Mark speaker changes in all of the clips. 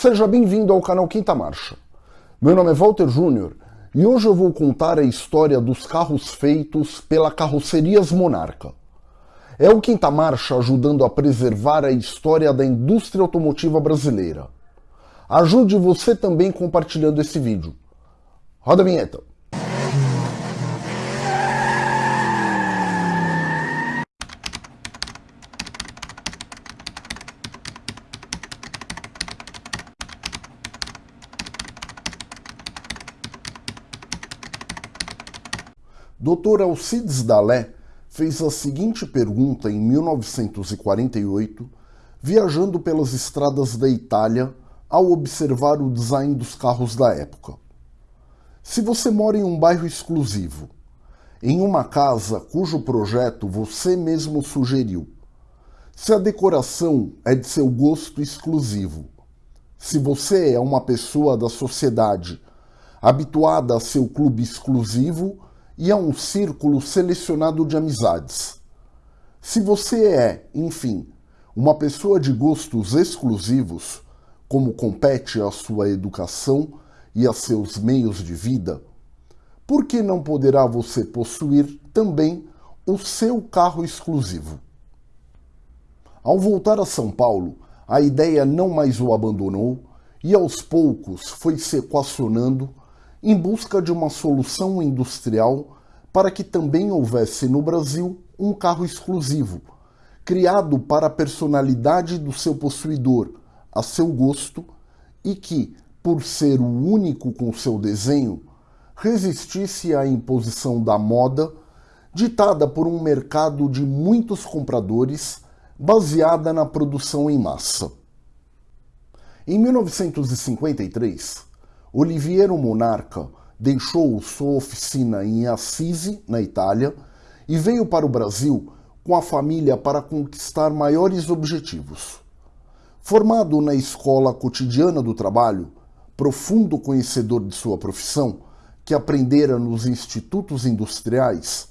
Speaker 1: Seja bem-vindo ao canal Quinta Marcha. Meu nome é Walter Júnior e hoje eu vou contar a história dos carros feitos pela Carrocerias Monarca. É o Quinta Marcha ajudando a preservar a história da indústria automotiva brasileira. Ajude você também compartilhando esse vídeo. Roda a vinheta. Dr. Alcides Dalé fez a seguinte pergunta em 1948, viajando pelas estradas da Itália ao observar o design dos carros da época. Se você mora em um bairro exclusivo, em uma casa cujo projeto você mesmo sugeriu, se a decoração é de seu gosto exclusivo, se você é uma pessoa da sociedade habituada a seu clube exclusivo e a um círculo selecionado de amizades. Se você é, enfim, uma pessoa de gostos exclusivos, como compete à sua educação e a seus meios de vida, por que não poderá você possuir também o seu carro exclusivo? Ao voltar a São Paulo, a ideia não mais o abandonou e aos poucos foi se equacionando em busca de uma solução industrial para que também houvesse no Brasil um carro exclusivo, criado para a personalidade do seu possuidor, a seu gosto, e que, por ser o único com seu desenho, resistisse à imposição da moda ditada por um mercado de muitos compradores baseada na produção em massa. Em 1953, Oliviero Monarca deixou sua oficina em Assisi, na Itália, e veio para o Brasil com a família para conquistar maiores objetivos. Formado na Escola Cotidiana do Trabalho, profundo conhecedor de sua profissão, que aprendera nos institutos industriais,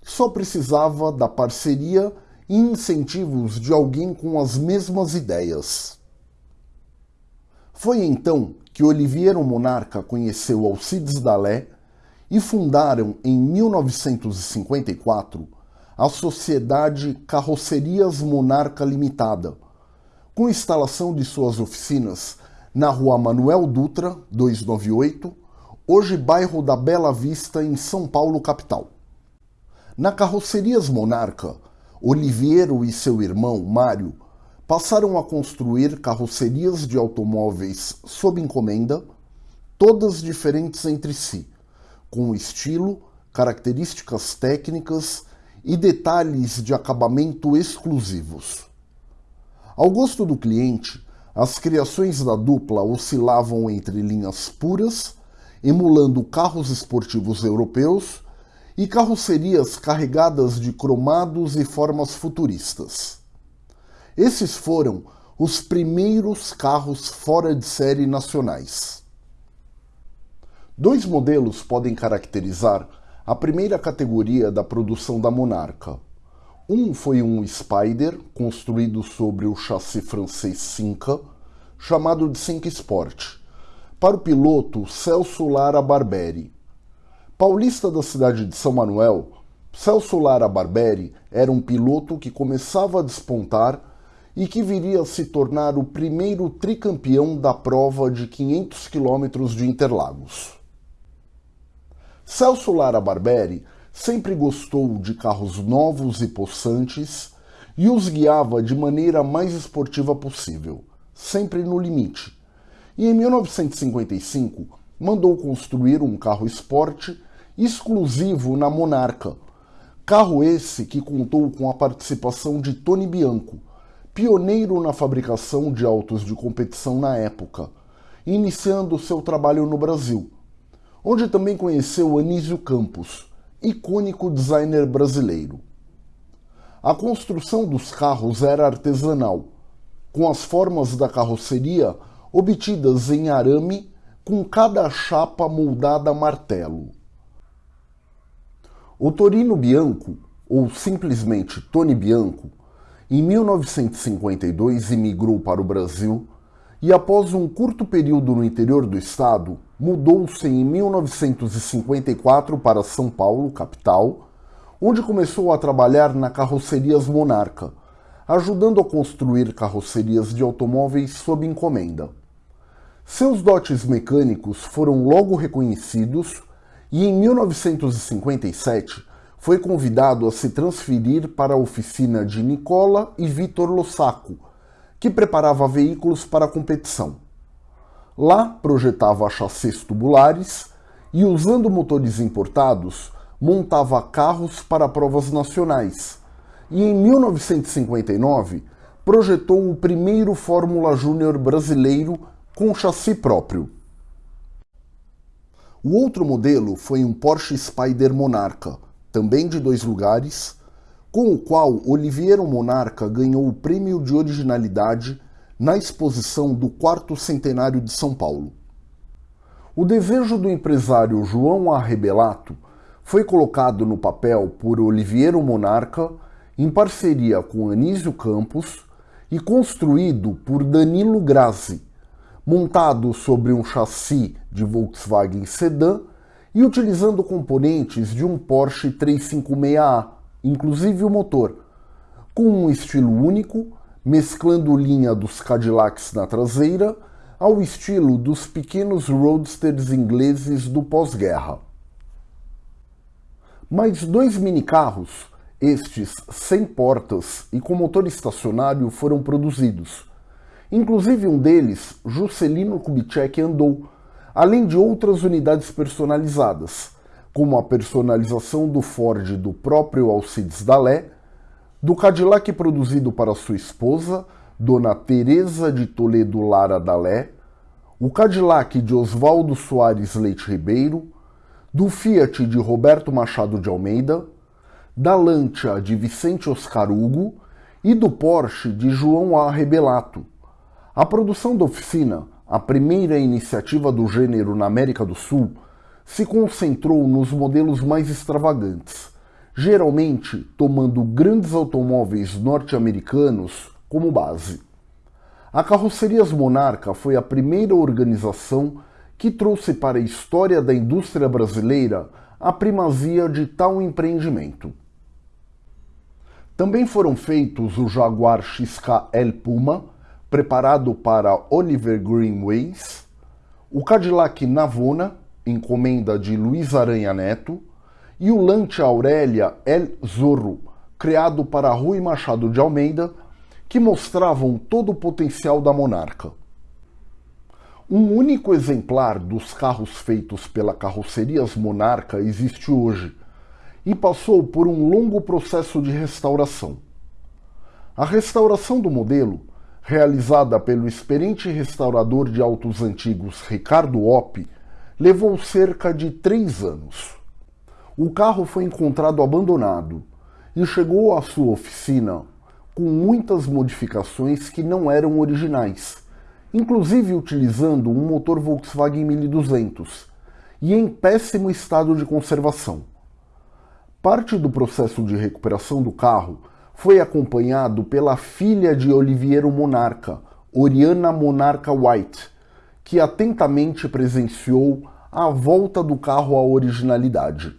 Speaker 1: só precisava da parceria e incentivos de alguém com as mesmas ideias. Foi então que Oliviero Monarca conheceu Alcides Dalé e fundaram em 1954 a Sociedade Carrocerias Monarca Limitada, com instalação de suas oficinas na rua Manuel Dutra, 298, hoje bairro da Bela Vista, em São Paulo, capital. Na Carrocerias Monarca, Oliviero e seu irmão, Mário, passaram a construir carrocerias de automóveis sob encomenda, todas diferentes entre si, com estilo, características técnicas e detalhes de acabamento exclusivos. Ao gosto do cliente, as criações da dupla oscilavam entre linhas puras, emulando carros esportivos europeus, e carrocerias carregadas de cromados e formas futuristas. Esses foram os primeiros carros fora de série nacionais. Dois modelos podem caracterizar a primeira categoria da produção da Monarca. Um foi um Spider, construído sobre o chassi francês Cinca, chamado de Cinca Sport, para o piloto Celso Lara Barberi. Paulista da cidade de São Manuel, Celso Lara Barberi era um piloto que começava a despontar e que viria a se tornar o primeiro tricampeão da prova de 500 quilômetros de Interlagos. Celso Lara Barberi sempre gostou de carros novos e possantes e os guiava de maneira mais esportiva possível, sempre no limite. E em 1955 mandou construir um carro esporte exclusivo na Monarca, carro esse que contou com a participação de Tony Bianco, pioneiro na fabricação de autos de competição na época, iniciando seu trabalho no Brasil, onde também conheceu Anísio Campos, icônico designer brasileiro. A construção dos carros era artesanal, com as formas da carroceria obtidas em arame com cada chapa moldada a martelo. O Torino Bianco, ou simplesmente Tony Bianco, em 1952 imigrou para o Brasil e após um curto período no interior do estado, mudou-se em 1954 para São Paulo, capital, onde começou a trabalhar na Carrocerias Monarca, ajudando a construir carrocerias de automóveis sob encomenda. Seus dotes mecânicos foram logo reconhecidos e em 1957 foi convidado a se transferir para a oficina de Nicola e Vitor Lossaco, que preparava veículos para a competição. Lá projetava chassis tubulares e, usando motores importados, montava carros para provas nacionais. E em 1959 projetou o primeiro Fórmula Júnior brasileiro com chassi próprio. O outro modelo foi um Porsche Spyder Monarca, também de dois lugares, com o qual Oliviero Monarca ganhou o prêmio de originalidade na exposição do quarto centenário de São Paulo. O desejo do empresário João Arrebelato foi colocado no papel por Oliviero Monarca em parceria com Anísio Campos e construído por Danilo Grassi, montado sobre um chassi de Volkswagen Sedan e utilizando componentes de um Porsche 356A, inclusive o motor, com um estilo único, mesclando linha dos Cadillacs na traseira ao estilo dos pequenos roadsters ingleses do pós-guerra. Mais dois minicarros, estes sem portas e com motor estacionário, foram produzidos, Inclusive um deles, Juscelino Kubitschek andou, além de outras unidades personalizadas, como a personalização do Ford do próprio Alcides Dalé, do Cadillac produzido para sua esposa, Dona Teresa de Toledo Lara Dalé, o Cadillac de Oswaldo Soares Leite Ribeiro, do Fiat de Roberto Machado de Almeida, da Lancia de Vicente Oscar Hugo e do Porsche de João A. Rebelato, a produção da oficina, a primeira iniciativa do gênero na América do Sul, se concentrou nos modelos mais extravagantes, geralmente tomando grandes automóveis norte-americanos como base. A Carrocerias Monarca foi a primeira organização que trouxe para a história da indústria brasileira a primazia de tal empreendimento. Também foram feitos o Jaguar XKL Puma, preparado para Oliver Greenways, o Cadillac Navona, encomenda de Luiz Aranha Neto, e o Lancia Aurélia El Zorro, criado para Rui Machado de Almeida, que mostravam todo o potencial da monarca. Um único exemplar dos carros feitos pela Carrocerias Monarca existe hoje e passou por um longo processo de restauração. A restauração do modelo realizada pelo experiente restaurador de autos antigos Ricardo Opp, levou cerca de três anos. O carro foi encontrado abandonado e chegou à sua oficina com muitas modificações que não eram originais, inclusive utilizando um motor Volkswagen 1200 e em péssimo estado de conservação. Parte do processo de recuperação do carro foi acompanhado pela filha de Oliviero Monarca, Oriana Monarca White, que atentamente presenciou a volta do carro à originalidade.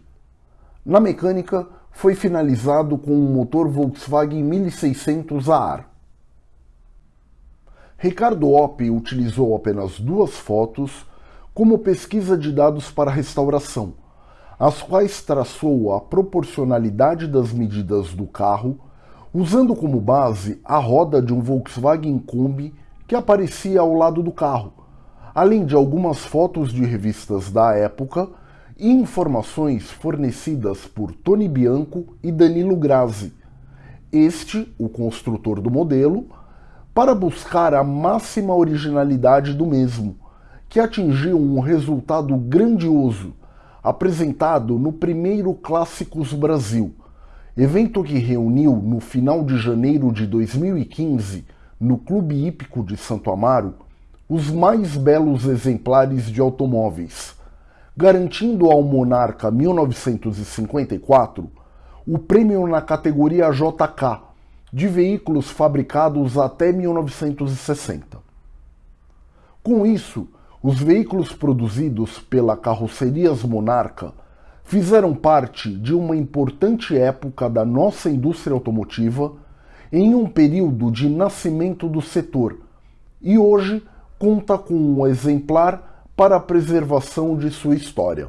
Speaker 1: Na mecânica, foi finalizado com um motor Volkswagen 1600 a ar. Ricardo Opp utilizou apenas duas fotos como pesquisa de dados para restauração, as quais traçou a proporcionalidade das medidas do carro usando como base a roda de um Volkswagen Kombi que aparecia ao lado do carro, além de algumas fotos de revistas da época e informações fornecidas por Tony Bianco e Danilo Grazi, este, o construtor do modelo, para buscar a máxima originalidade do mesmo, que atingiu um resultado grandioso, apresentado no primeiro Clássicos Brasil, evento que reuniu no final de janeiro de 2015, no Clube Hípico de Santo Amaro, os mais belos exemplares de automóveis, garantindo ao Monarca 1954 o prêmio na categoria JK de veículos fabricados até 1960. Com isso, os veículos produzidos pela Carrocerias Monarca fizeram parte de uma importante época da nossa indústria automotiva em um período de nascimento do setor e hoje conta com um exemplar para a preservação de sua história.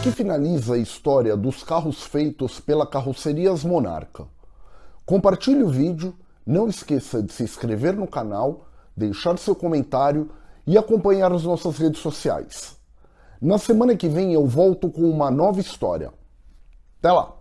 Speaker 1: Aqui finaliza a história dos carros feitos pela Carrocerias Monarca. Compartilhe o vídeo, não esqueça de se inscrever no canal, deixar seu comentário e acompanhar as nossas redes sociais. Na semana que vem eu volto com uma nova história. Até lá!